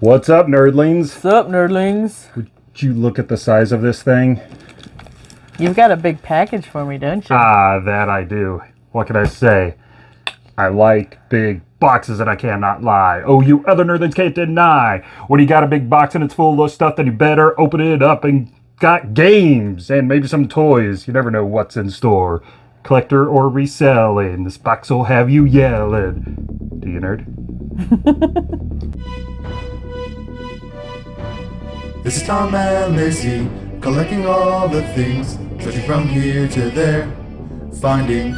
What's up, nerdlings? What's up, nerdlings? Would you look at the size of this thing? You've got a big package for me, don't you? Ah, that I do. What can I say? I like big boxes and I cannot lie. Oh, you other nerdlings can't deny. When you got a big box and it's full of stuff, then you better open it up and got games and maybe some toys. You never know what's in store. Collector or reselling. This box will have you yelling. Do you nerd? This is Tom and Lacey, collecting all the things, searching from here to there, finding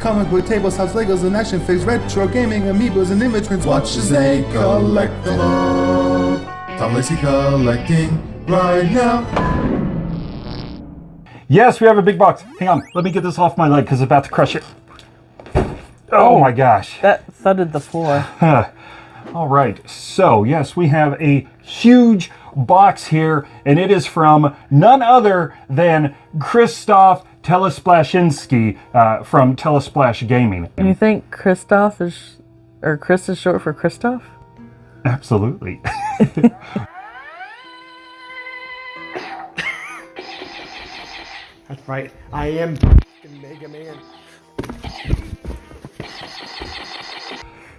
comic book tables, house Legos, and action figures, retro gaming, amiibos, and image Watch as they collect them all. Tom Lacey collecting right now. Yes, we have a big box. Hang on, let me get this off my leg because it's about to crush it. Oh, oh my gosh. That thudded the floor. All right, so yes, we have a huge box here, and it is from none other than Christoph Telesplashinsky uh, from Telesplash Gaming. And you think Christoph is, or Chris is short for Christoph? Absolutely. That's right. I am Mega Man.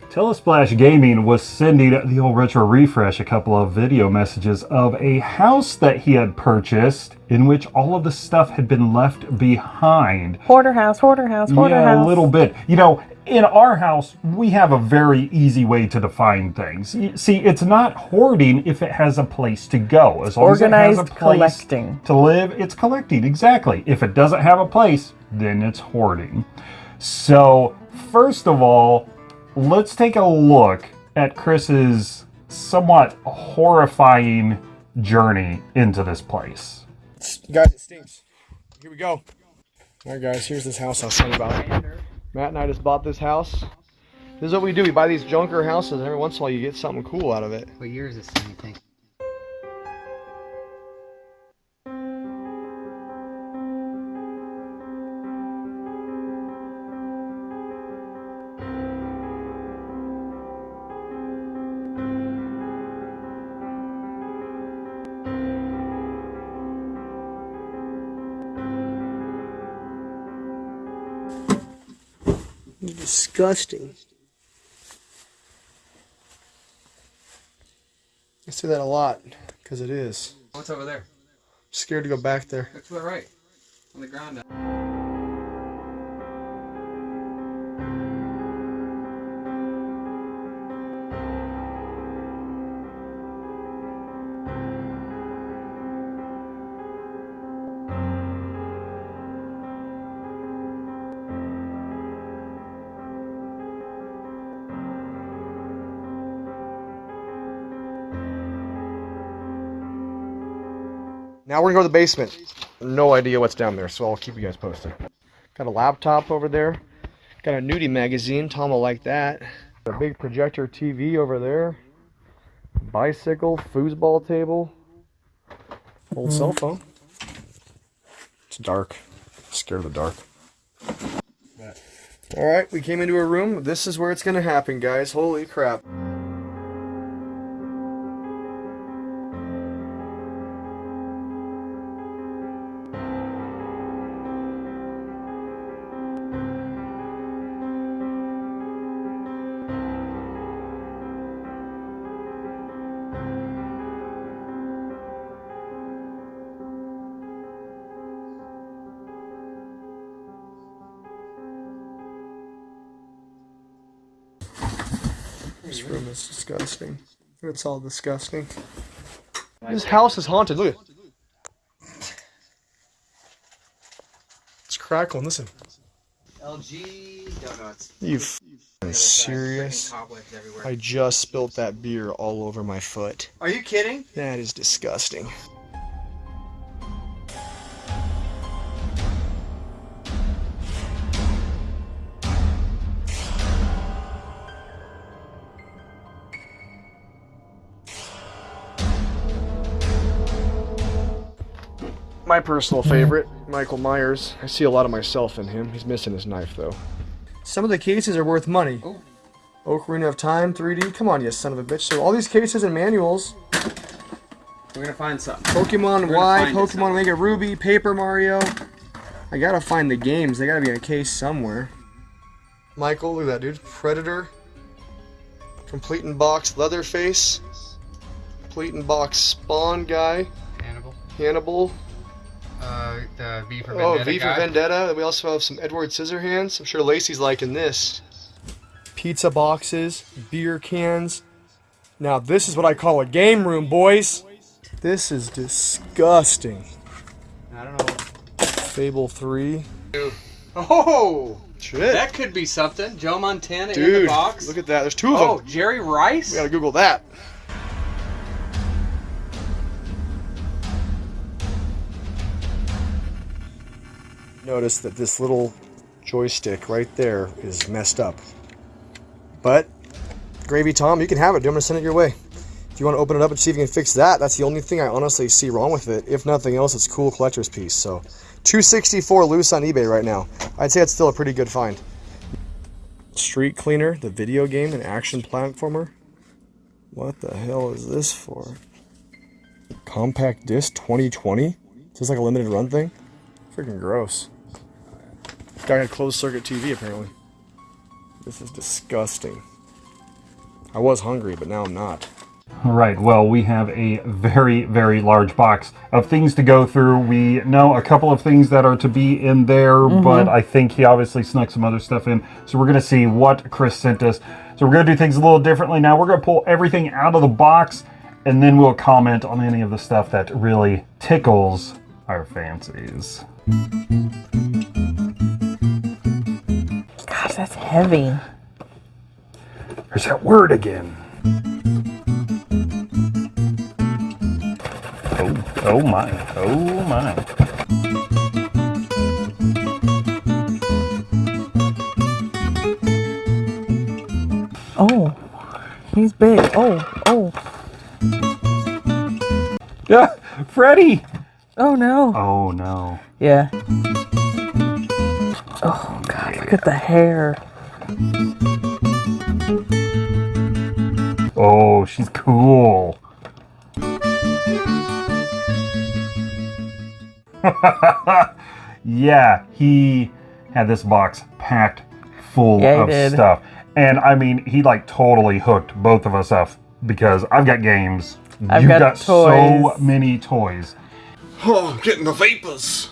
Telesplash Gaming was sending the old retro refresh a couple of video messages of a house that he had purchased in which all of the stuff had been left behind. Hoarder house, hoarder house, hoarder yeah, house. a little bit. You know, in our house, we have a very easy way to define things. See, it's not hoarding if it has a place to go. As long Organized as it has a place collecting. to live, it's collecting. Exactly. If it doesn't have a place, then it's hoarding. So, first of all, let's take a look at Chris's somewhat horrifying journey into this place. Guys, it stinks. Here we go. Alright guys, here's this house I was telling you about. Matt and I just bought this house. This is what we do. We buy these junker houses and every once in a while you get something cool out of it. What year is this thing, you think? Disgusting. I say that a lot, because it is. What's over there? scared to go back there. Look to the right. On the ground. Now we're gonna go to the basement. No idea what's down there, so I'll keep you guys posted. Got a laptop over there. Got a nudie magazine. Tom will like that. A big projector TV over there. Bicycle, foosball table. Old cell phone. It's dark. Scared of the dark. Alright, we came into a room. This is where it's gonna happen, guys. Holy crap. This room is disgusting. It's all disgusting. This house is haunted. Look. It's crackling. Listen. LG donuts. You f***ing serious? I just spilt that beer all over my foot. Are you kidding? That is disgusting. My personal favorite, Michael Myers. I see a lot of myself in him. He's missing his knife though. Some of the cases are worth money. Oh. Oh, Ocarina of Time 3D. Come on, you son of a bitch. So all these cases and manuals. We're gonna find something. Pokemon Y, find it Pokemon somewhere. Omega Ruby, Paper Mario. I gotta find the games. They gotta be in a case somewhere. Michael, look at that dude. Predator. Complete in box Leatherface. Complete in box Spawn guy. Hannibal. Hannibal. Uh, the V for Oh, Vendetta V for guy. Vendetta. We also have some Edward Scissorhands. I'm sure Lacey's liking this. Pizza boxes, beer cans. Now this is what I call a game room, boys. This is disgusting. I don't know. Fable 3. Oh, Shit. that could be something. Joe Montana in the box. look at that. There's two of oh, them. Oh, Jerry Rice. We gotta Google that. Notice that this little joystick right there is messed up. But, Gravy Tom, you can have it. I'm gonna send it your way. If you want to open it up and see if you can fix that, that's the only thing I honestly see wrong with it. If nothing else, it's cool collector's piece. So, 264 loose on eBay right now. I'd say it's still a pretty good find. Street Cleaner, the video game and action platformer. What the hell is this for? Compact disc 2020? Is this like a limited run thing? Freaking gross. Guy had closed circuit TV apparently. This is disgusting. I was hungry, but now I'm not. All right, well, we have a very, very large box of things to go through. We know a couple of things that are to be in there, mm-hmm. but I think he obviously snuck some other stuff in. So we're going to see what Chris sent us. So we're going to do things a little differently now. We're going to pull everything out of the box, and then we'll comment on any of the stuff that really tickles our fancies. That's heavy. There's that word again. Oh, oh my, oh my. Oh, he's big. Oh, oh, Yeah, Freddy! oh no. Oh no. Yeah. God, look at the hair. Oh, she's cool. yeah, he had this box packed full Yeah, of did. stuff. And I mean, he like totally hooked both of us up because I've got games. I've You've got got, so many toys. Oh, I'm getting the vapors.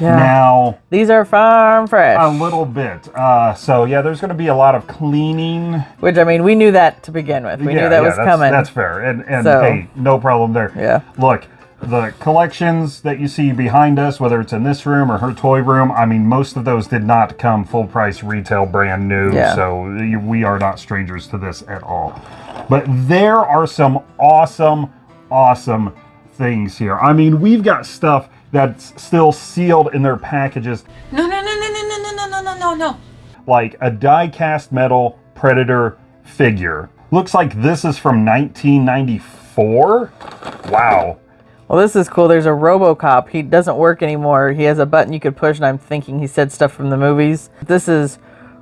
Yeah. Now, These are farm fresh. a little bit. Uh, so yeah, there's going to be a lot of cleaning. Which I mean, we knew that to begin with. We yeah, knew that yeah, was that's, coming. That's fair. And and So- hey, no problem there. Yeah. Look, the collections that you see behind us, whether it's in this room or her toy room, I mean, most of those did not come full price retail, brand new. Yeah. So we are not strangers to this at all. But there are some awesome, awesome things here. I mean, we've got stuff that's still sealed in their packages No, no, no, no, no, no, no, no, no, no, no. like a die cast metal Predator figure. Looks like this is from 1994. Wow. well, this is cool. There's a RoboCop. He doesn't work anymore. He has a button you could push, and I'm thinking he said stuff from the movies. This is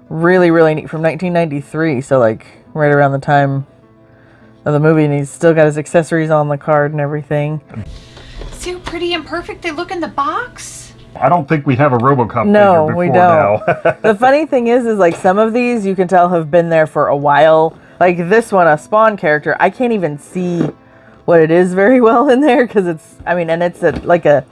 really, really neat from 1993. So like right around the time of the movie, and he's still got his accessories on the card and everything. See how pretty and perfect they look in the box? I don't think we have a RoboCop No, we don't. now. the funny thing is, is like some of these you can tell have been there for a while. Like this one, a Spawn character, I can't even see what it is very well in there because it's. I mean, and it's a, like a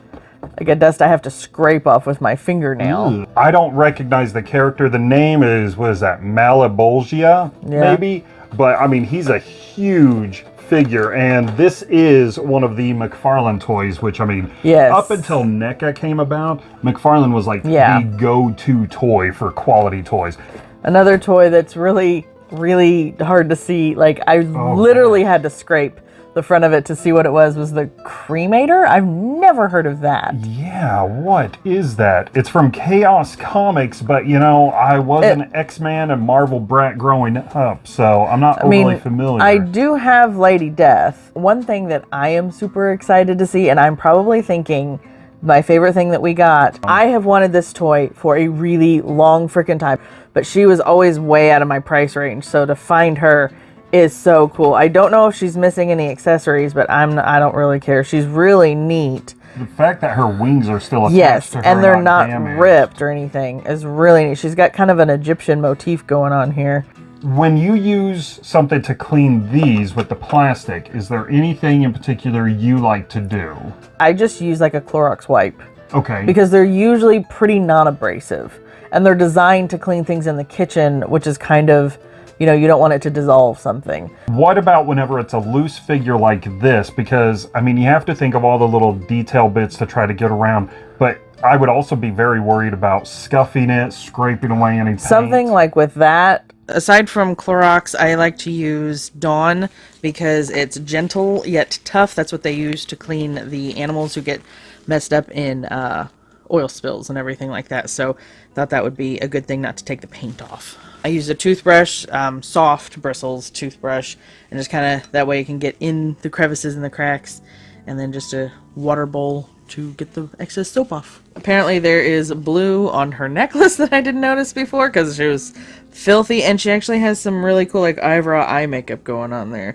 like a dust I have to scrape off with my fingernail. I don't recognize the character. The name is what is that? Malebolgia, Yeah. maybe. But I mean, he's a huge figure, and this is one of the McFarlane toys. Which I mean, Yes. up until NECA came about, McFarlane was like Yeah. the go-to toy for quality toys. Another toy that's really really hard to see. Like I oh, literally had to scrape the front of it to see what it was. Was the cremator? I've never heard of that. Yeah, what is that? It's from Chaos Comics, but you know, I was It- an X-Man and Marvel brat growing up, so I'm not I mean, familiar. I do have Lady Death. One thing that I am super excited to see, and I'm probably thinking my favorite thing that we got. Oh. I have wanted this toy for a really long freaking time, but she was always way out of my price range. So to find her is so cool. I don't know if she's missing any accessories, but I'm I don't really care. She's really neat. The fact that her wings are still attached Yes, to her and they're not damaged. ripped or anything is really neat. She's got kind of an Egyptian motif going on here. When you use something to clean these with the plastic, is there anything in particular you like to do? I just use like a Clorox wipe Okay. because they're usually pretty non-abrasive and they're designed to clean things in the kitchen, which is kind of, you know, you don't want it to dissolve something. What about whenever it's a loose figure like this? Because, I mean, you have to think of all the little detail bits to try to get around, but I would also be very worried about scuffing it, scraping away any paint. Something like with that. Aside from Clorox, I like to use Dawn because it's gentle yet tough. That's what they use to clean the animals who get messed up in uh, oil spills and everything like that. So thought that would be a good thing not to take the paint off. I use a toothbrush, um, soft bristles toothbrush, and just kind of that way you can get in the crevices and the cracks, and then just a water bowl to get the excess soap off. Apparently there is blue on her necklace that I didn't notice before because she was filthy, and she actually has some really cool like eyebrow eye makeup going on there.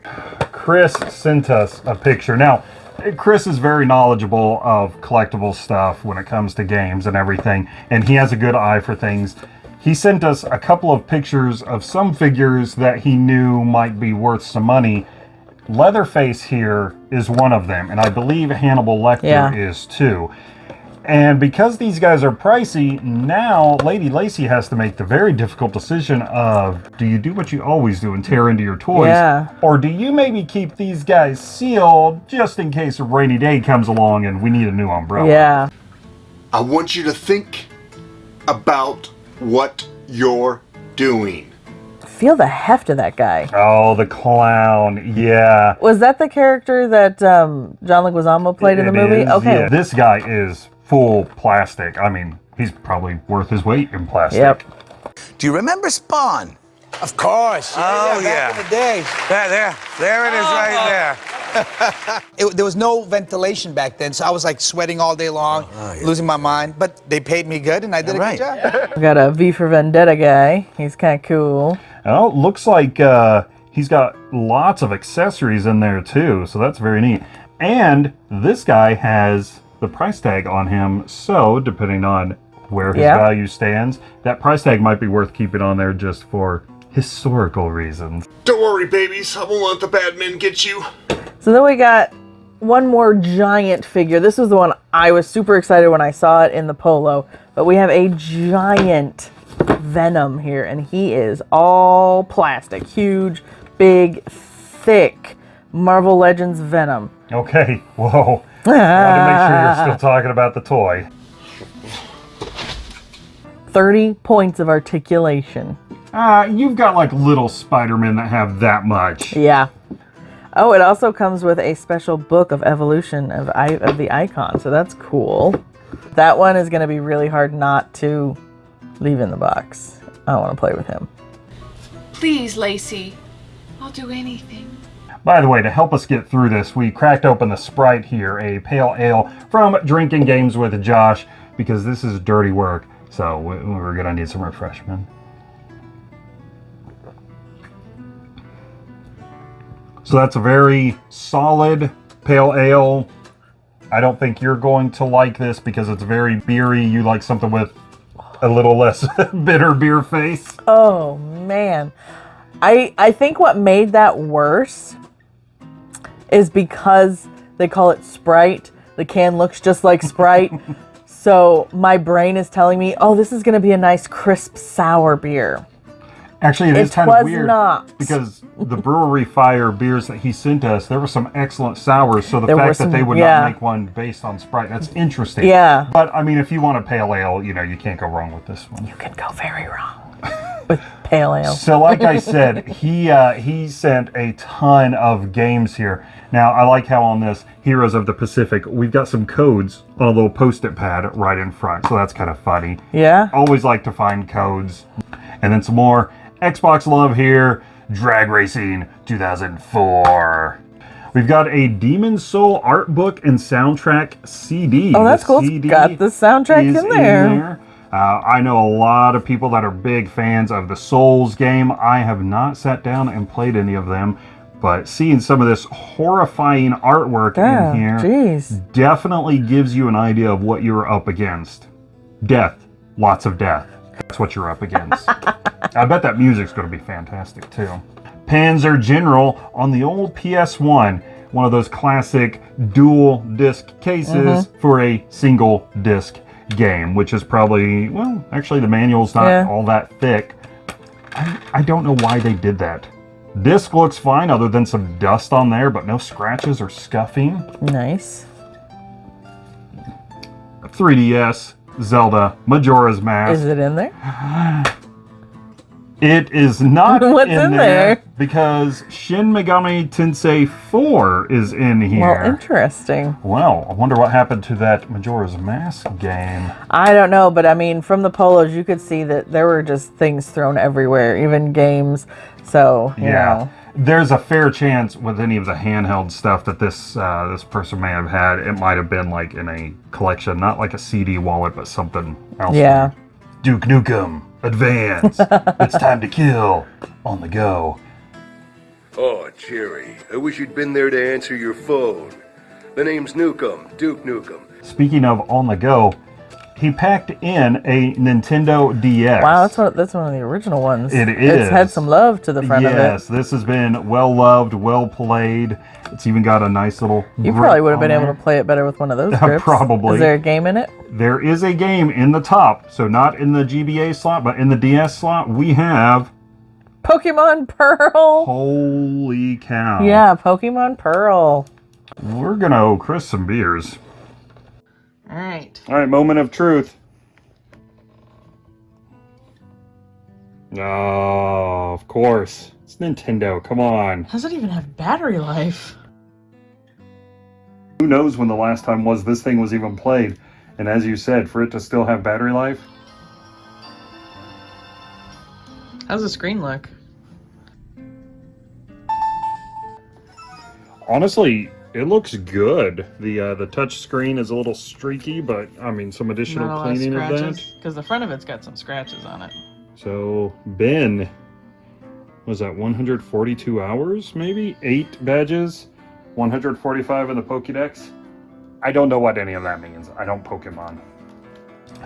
Chris sent us a picture. Now, Chris is very knowledgeable of collectible stuff when it comes to games and everything, and he has a good eye for things. He sent us a couple of pictures of some figures that he knew might be worth some money. Leatherface here is one of them, and I believe Hannibal Lecter Yeah. is too. And because these guys are pricey, now Lady Lacey has to make the very difficult decision of do you do what you always do and tear into your toys? Yeah. Or do you maybe keep these guys sealed just in case a rainy day comes along and we need a new umbrella? Yeah. I want you to think about what you're doing. Feel the heft of that guy. Oh, the clown. Yeah. Was that the character that um, John Leguizamo played in the movie? is, okay. yeah. This guy is full plastic. I mean, he's probably worth his weight in plastic. Yep. Do you remember Spawn? Of course. Oh, Back yeah. in the day. There, there, there it is right there. It, there was no ventilation back then, so I was like sweating all day long, losing my mind. But they paid me good, and I did a Right. good job. We got a V for Vendetta guy. He's kind of cool. Oh, looks like uh, he's got lots of accessories in there too, so that's very neat. And this guy has the price tag on him, so depending on where his Yeah. value stands, that price tag might be worth keeping on there just for historical reasons. Don't worry, babies. I won't let the bad men get you. So then we got one more giant figure. This was the one I was super excited when I saw it in the polo. But we have a giant Venom here, and he is all plastic. Huge, big, thick Marvel Legends Venom. Okay, whoa. I wanted to make sure you're still talking about the toy. 30 points of articulation. Uh, you've got like little Spider-Men that have that much. Yeah. Oh, it also comes with a special book of evolution of, I- of the icon, so that's cool. That one is going to be really hard not to leave in the box. I want to play with him. Please, Lacey. I'll do anything. By the way, to help us get through this, we cracked open the Sprite here, a pale ale from Drinking Games with Josh, because this is dirty work. So we- we're gonna need some refreshment. So that's a very solid pale ale. I don't think you're going to like this because it's very beery. You like something with a little less bitter beer face. Oh man. I I think what made that worse is because they call it Sprite. The can looks just like Sprite. so my brain is telling me, "Oh, this is going to be a nice crisp sour beer." Actually, it is It kind of weird not. because the Brewery Fire beers that he sent us, there were some excellent sours. So the There fact some- that they would yeah. not make one based on Sprite, that's interesting. Yeah. But I mean, if you want a pale ale, you know, you can't go wrong with this one. You can go very wrong with pale ale. So, like I said, he uh, he sent a ton of games here. Now, I like how on this Heroes of the Pacific, we've got some codes on a little post-it pad right in front. So that's kind of funny. Yeah. Always like to find codes. And then some more Xbox love here. Drag Racing 2004. We've got a Demon Soul art book and soundtrack CD. Oh, that's The cool. It's CD got the soundtrack is in there. Uh, I know a lot of people that are big fans of the Souls game. I have not sat down and played any of them, but seeing some of this horrifying artwork Yeah, in here jeez. definitely gives you an idea of what you're up against. Death, lots of death. That's what you're up against. I bet that music's going to be fantastic too. Panzer General on the old PS1, one of those classic dual disc cases Mm-hmm. for a single disc game, which is probably, well, actually the manual's not Yeah. all that thick. I, I don't know why they did that. Disc looks fine other than some dust on there, but no scratches or scuffing. Nice. 3DS, Zelda, Majora's Mask. Is it in there? It is not What's in, in there, there? because Shin Megami Tensei 4 is in here. Well, interesting. Well, I wonder what happened to that Majora's Mask game. I don't know, but I mean, from the polos, you could see that there were just things thrown everywhere, even games. So, yeah. know. There's a fair chance with any of the handheld stuff that this uh, this person may have had. It might have been like in a collection, not like a CD wallet, but something else. Yeah. Duke Nukem, advance! it's time to kill on the go. Oh, Jerry, I wish you'd been there to answer your phone. The name's Nukem, Duke Nukem. Speaking of on the go, he packed in a Nintendo DS. Wow, that's one, that's one of the original ones. It is. It's had some love to the front yes, of it. Yes, this has been well loved, well played. It's even got a nice little. You probably would have been able to play it better with one of those grips. probably. Is there a game in it? There is a game in the top, so not in the GBA slot, but in the DS slot, we have. Pokemon Pearl. Holy cow! Yeah, Pokemon Pearl. we're gonna owe Chris some beers. All right. All right, moment of truth. Oh, of course. It's Nintendo. Come on. Does it even have battery life? Who knows when the last time was this thing was even played? And as you said, for it to still have battery life, How's the screen look? honestly, it looks good. The uh, the touch screen is a little streaky, but I mean some additional cleaning of that. Because the front of it's got some scratches on it. So Ben, was that 142 hours? Maybe eight badges, 145 in the Pokédex. I don't know what any of that means. I don't Pokemon.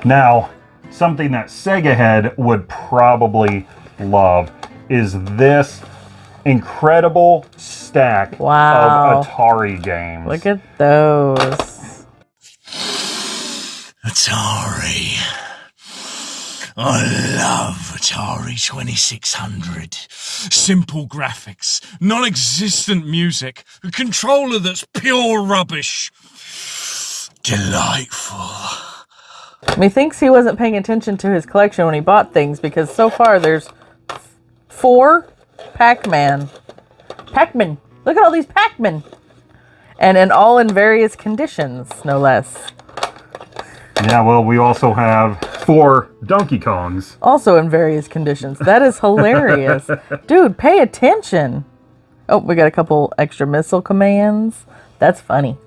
Now, something that Sega Head would probably love is this incredible stack Wow. of Atari games. Look at those. Atari. I love Atari 2600. Simple graphics, non existent music, a controller that's pure rubbish. Delightful. Methinks he wasn't paying attention to his collection when he bought things because so far there's four Pac-Man. Pac-Man. Look at all these Pac-Man. And and all in various conditions, no less. yeah, well, we also have four Donkey Kongs. Also in various conditions. That is hilarious. Dude, pay attention. Oh, we got a couple extra missile commands. That's funny.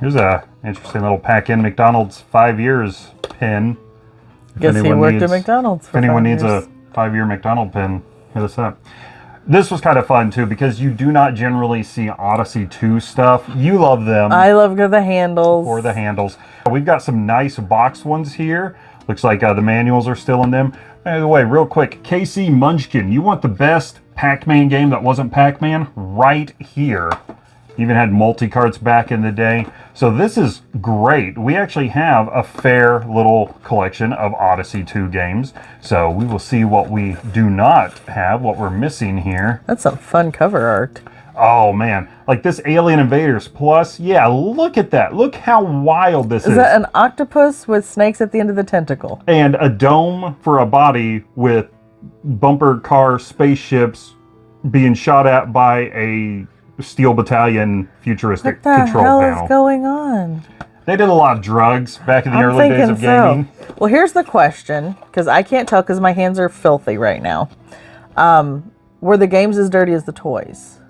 Here's a interesting little pack in McDonald's five years pin. If Guess he worked at needs- McDonald's If anyone needs years. a five year McDonald pin, hit us up. This was kind of fun too because you do not generally see Odyssey 2 stuff. You love them I love the handles. Or the handles. We've got some nice box ones here. Looks like uh, the manuals are still in them. By the way, real quick, KC Munchkin, you want the best Pac-Man game that wasn't Pac-Man? Right here. Even had multi-carts back in the day. So this is great. We actually have a fair little collection of Odyssey 2 games. So we will see what we do not have, what we're missing here. That's some fun cover art. Oh man, like this Alien Invaders Plus, yeah, look at that. Look how wild this is. Is that an octopus with snakes at the end of the tentacle? and a dome for a body with bumper car spaceships being shot at by a steel battalion futuristic control panel. What the hell is going on? they did a lot of drugs back in the I'm early days of gaming. so. Well, here's the question, because I can't tell because my hands are filthy right now. Um, were the games as dirty as the toys?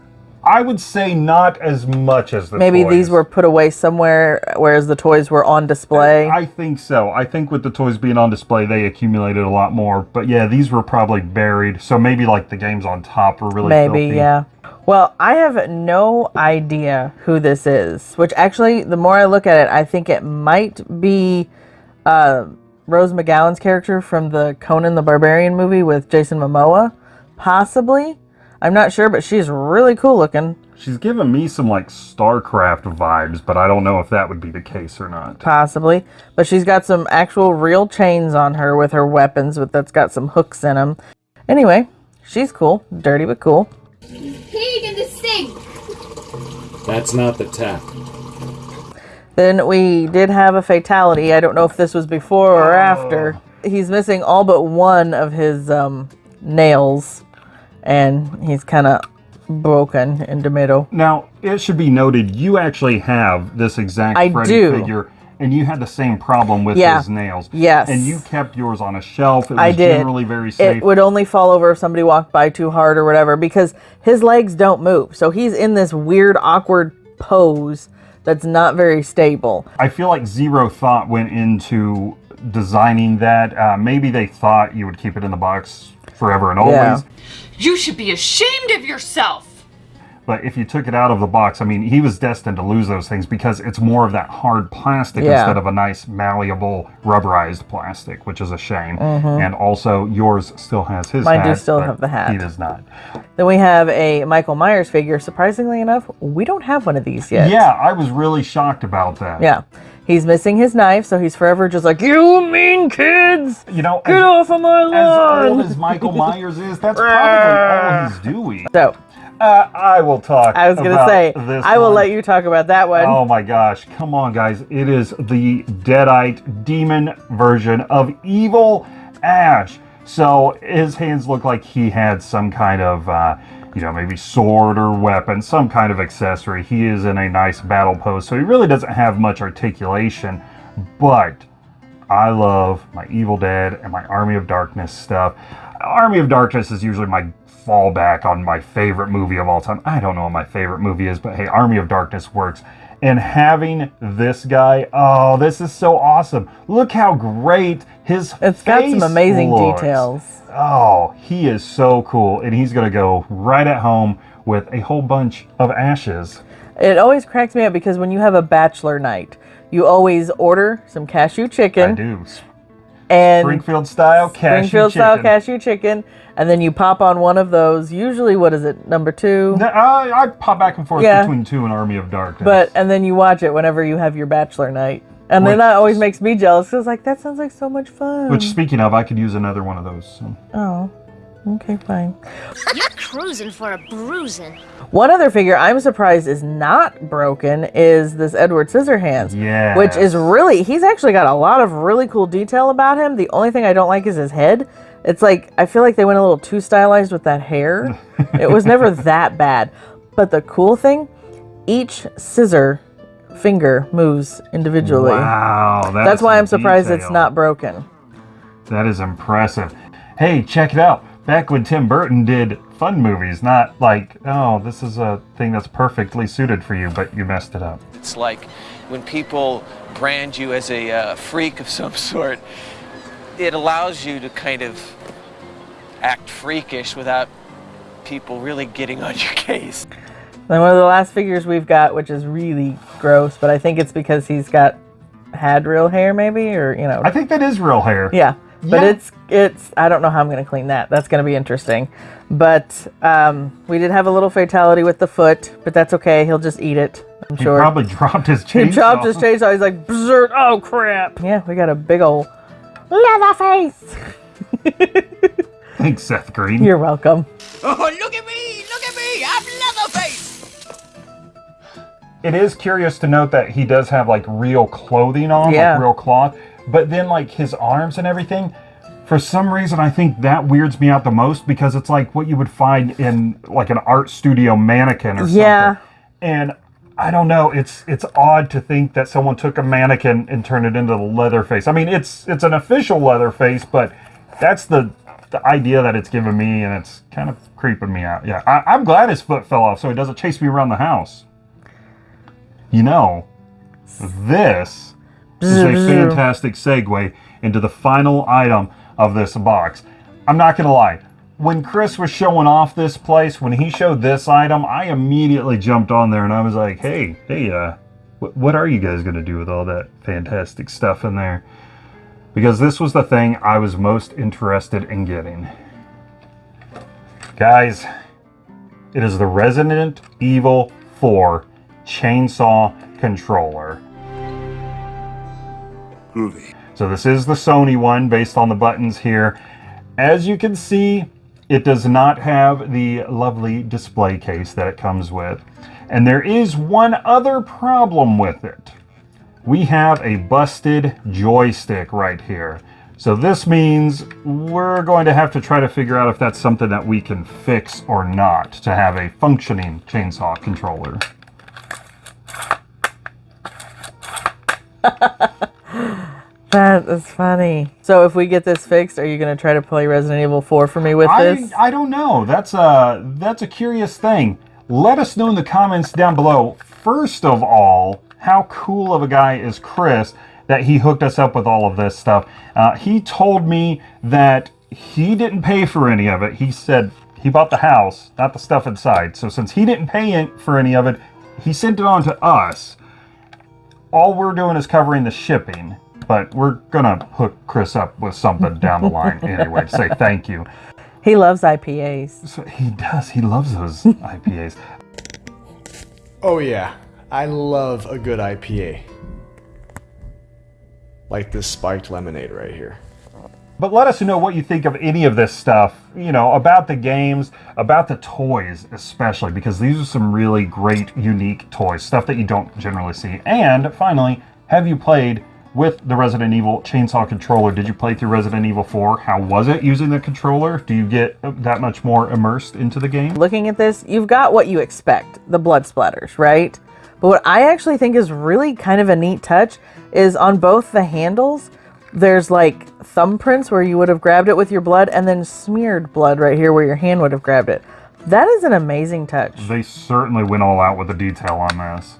I would say not as much as the Maybe toys. these were put away somewhere, whereas the toys were on display. I think so. I think with the toys being on display, they accumulated a lot more. But yeah, these were probably buried. So maybe like the games on top were really Maybe, filthy. yeah. Well, I have no idea who this is. Which actually, the more I look at it, I think it might be uh, Rose McGowan's character from the Conan the Barbarian movie with Jason Momoa. Possibly. I'm not sure, but she's really cool looking. She's giving me some like StarCraft vibes, but I don't know if that would be the case or not. Possibly. But she's got some actual real chains on her with her weapons, with that's got some hooks in them. Anyway, she's cool. Dirty but cool. Pig in the sink! That's not the tap. Then we did have a fatality. I don't know if this was before or after. He's missing all but one of his um, nails, and he's kind of broken in the middle. Now, it should be noted you actually have this exact I Freddy do. figure, and you had the same problem with Yeah. his nails. Yes. And you kept yours on a shelf. It was I did. generally very safe. It would only fall over if somebody walked by too hard or whatever because his legs don't move. So he's in this weird, awkward pose that's not very stable. I feel like zero thought went into designing that. Uh, maybe they thought you would keep it in the box forever and always. Yeah. You should be ashamed of yourself. But if you took it out of the box, I mean, he was destined to lose those things because it's more of that hard plastic Yeah. instead of a nice malleable rubberized plastic, which is a shame. Mhm. And also, yours still has his hat. Mine do still have the hat. He does not. Then we have a Michael Myers figure. Surprisingly enough, we don't have one of these yet. Yeah, I was really shocked about that. Yeah. He's missing his knife, so he's forever just like, You mean kids! You know, Get as- off of my lawn! As old as Michael Myers is, that's probably all he's doing. So, uh, I will talk. I was going to say, this I will one. let you talk about that one. Oh my gosh, come on, guys. It is the Deadite demon version of Evil Ash. So his hands look like he had some kind of, uh, you know, maybe sword or weapon, some kind of accessory. He is in a nice battle pose, so he really doesn't have much articulation, but I love my Evil Dead and my Army of Darkness stuff. Army of Darkness is usually my fallback on my favorite movie of all time. I don't know what my favorite movie is, but hey, Army of Darkness works. And having this guy, oh, this is so awesome. Look how great his It's got some amazing looks. details. Oh, he is so cool. And he's going to go right at home with a whole bunch of ashes. It always cracks me up because when you have a bachelor night, you always order some cashew chicken. I do. And Springfield style cashew Springfield style chicken. cashew chicken, and then you pop on one of those. Usually, what is it, number two? No, I, I pop back and forth Yeah. between two and Army of Darkness. But and then you watch it whenever you have your bachelor night, and then that always makes me jealous because like that sounds like so much fun. Which, speaking of, I could use another one of those. so. oh, okay, fine. You're cruising for a bruising. One other figure I'm surprised is not broken is this Edward Scissorhands. Yes. Which is really, he's actually got a lot of really cool detail about him. The only thing I don't like is his head. It's like, I feel like they went a little too stylized with that hair. it was never that bad. But the cool thing, each scissor finger moves individually. Wow, that That's why I'm surprised it's not broken. That is impressive. Hey, check it out. Back when Tim Burton did fun movies, not like, oh, this is a thing that's perfectly suited for you, but you messed it up. It's like when people brand you as a uh, freak of some sort, it allows you to kind of act freakish without people really getting on your case. Then one of the last figures we've got, which is really gross, but I think it's because he's got had real hair, maybe, or you know. I think that is real hair. Yeah, but Yeah. it's it's. I don't know how I'm gonna clean that. That's gonna be interesting. But um, we did have a little fatality with the foot, but that's okay. He'll just eat it. I'm sure. He sure. probably dropped his He chainsaw. dropped his chainsaw. He's like, Berserk. oh crap. Yeah, we got a big old Leatherface. Thanks, Seth Green. You're welcome. Oh, look at me! Look at me! I'm Leatherface! It is curious to note that he does have like real clothing on, Yeah. like real cloth, but then like his arms and everything. For some reason, I think that weirds me out the most because it's like what you would find in like an art studio mannequin or Yeah. something. And I don't know. It's it's odd to think that someone took a mannequin and turned it into the Leatherface. I mean, it's it's an official Leatherface, but that's the the idea that it's given me, and it's kind of creeping me out. Yeah, I, I'm glad his foot fell off so he doesn't chase me around the house. You know, this is a fantastic segue into the final item of this box. I'm not going to lie. When Chris was showing off this place, when he showed this item, I immediately jumped on there and I was like, hey, hey, uh, wh- what are you guys going to do with all that fantastic stuff in there? Because this was the thing I was most interested in getting. Guys, it is the Resident Evil 4 chainsaw controller. So this is the Sony one based on the buttons here. As you can see, it does not have the lovely display case that it comes with. And there is one other problem with it. We have a busted joystick right here. So this means we're going to have to try to figure out if that's something that we can fix or not to have a functioning chainsaw controller. That is funny. So if we get this fixed, are you going to try to play Resident Evil 4 for me with I, this? I don't know. That's a that's a curious thing. Let us know in the comments down below. First of all, how cool of a guy is Chris that he hooked us up with all of this stuff. Uh, he told me that he didn't pay for any of it. He said he bought the house, not the stuff inside. So since he didn't pay for any of it, he sent it on to us. All we're doing is covering the shipping, but we're gonna hook Chris up with something down the line anyway to say thank you. He loves IPAs. So he does. He loves those IPAs. Oh yeah, I love a good IPA. Like this spiked lemonade right here. But let us know what you think of any of this stuff, you know, about the games, about the toys especially, because these are some really great, unique toys, stuff that you don't generally see. And finally, have you played with the Resident Evil chainsaw controller? Did you play through Resident Evil 4? How was it using the controller? Do you get that much more immersed into the game? Looking at this, you've got what you expect the blood splatters, right? But what I actually think is really kind of a neat touch is on both the handles, there's like thumbprints where you would have grabbed it with your blood and then smeared blood right here where your hand would have grabbed it. That is an amazing touch. They certainly went all out with the detail on this.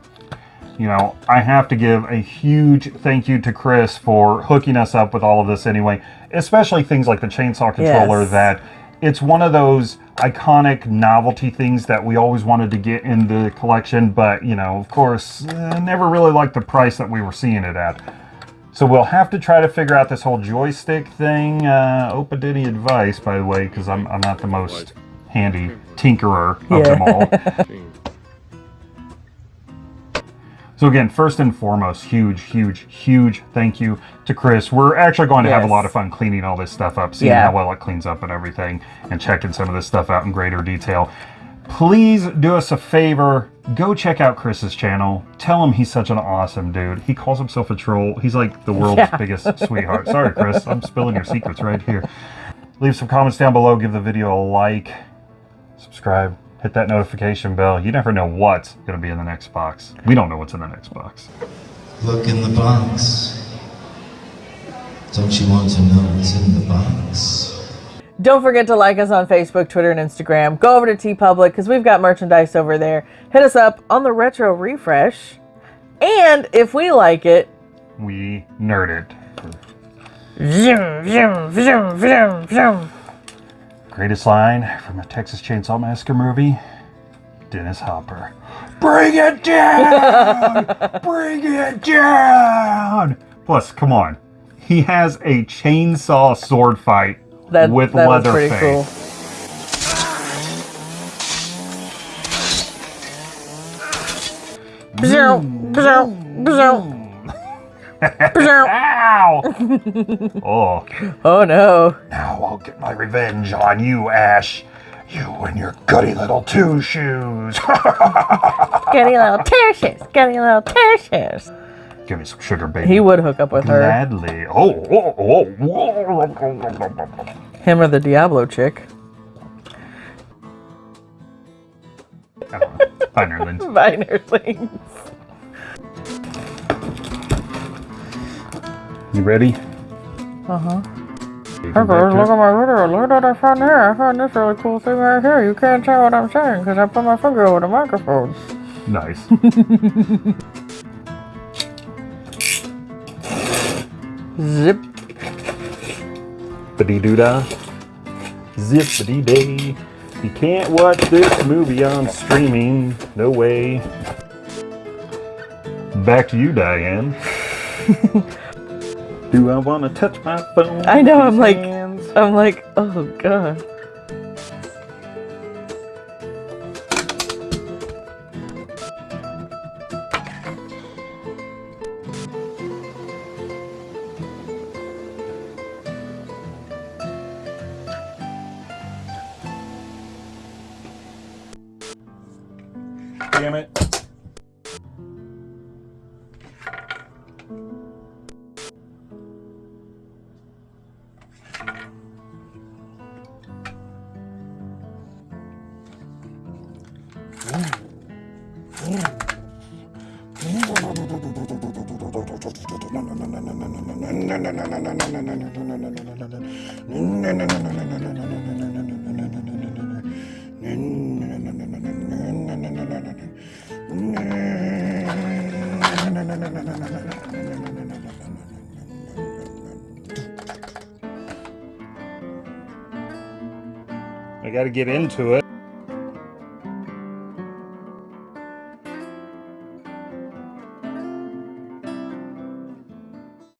You know, I have to give a huge thank you to Chris for hooking us up with all of this anyway, especially things like the chainsaw controller Yes. that it's one of those iconic novelty things that we always wanted to get in the collection, but you know, of course, uh, never really liked the price that we were seeing it at. So we'll have to try to figure out this whole joystick thing. Uh, open to any advice, by the way, because I'm, I'm not the most handy tinkerer of them all. So again, first and foremost, huge, huge, huge thank you to Chris. We're actually going to have a lot of fun cleaning all this stuff up, seeing Yeah. how well it cleans up and everything, and checking some of this stuff out in greater detail. Please do us a favor, go check out Chris's channel. Tell him he's such an awesome dude. He calls himself a troll. He's like the world's Yeah. biggest sweetheart. Sorry, Chris, I'm spilling your secrets right here. Leave some comments down below, give the video a like, subscribe, hit that notification bell. You never know what's going to be in the next box. We don't know what's in the next box. Look in the box. Don't you want to know what's in the box? Don't forget to like us on Facebook, Twitter, and Instagram. Go over to TeePublic because we've got merchandise over there. Hit us up on the Retro Refresh. And if we like it, We nerd it. zoom, zoom, zoom, zoom, zoom. Greatest line from a Texas Chainsaw Massacre movie Dennis Hopper. Bring it down! Bring it down! Plus, come on. He has a chainsaw sword fight That, with that was pretty cool. Bzoom, bzoom, bzoom. Bzoom. Ow! oh. Oh no. Now I'll get my revenge on you, Ash. You and your gutty little two shoes. Skinny little tissues. Skinny little tissues. Give me some sugar, baby. He would hook up with her. Gladly. Oh, oh, oh, oh. Him or the Diablo chick. Bye, nerdlings. You ready? Uh huh. Hey guys, look at my video. Look at what I found here. I found this really cool thing right here. You can't tell what I'm saying because I put my finger over the microphone. Nice. Zip. Badee doo dah. Zippity day. You can't watch this movie on streaming. No way. Back to you, Diane. Do I want to touch my phone? I know. I'm like, hands? I'm like, oh god. Damn it. Gotta get into it.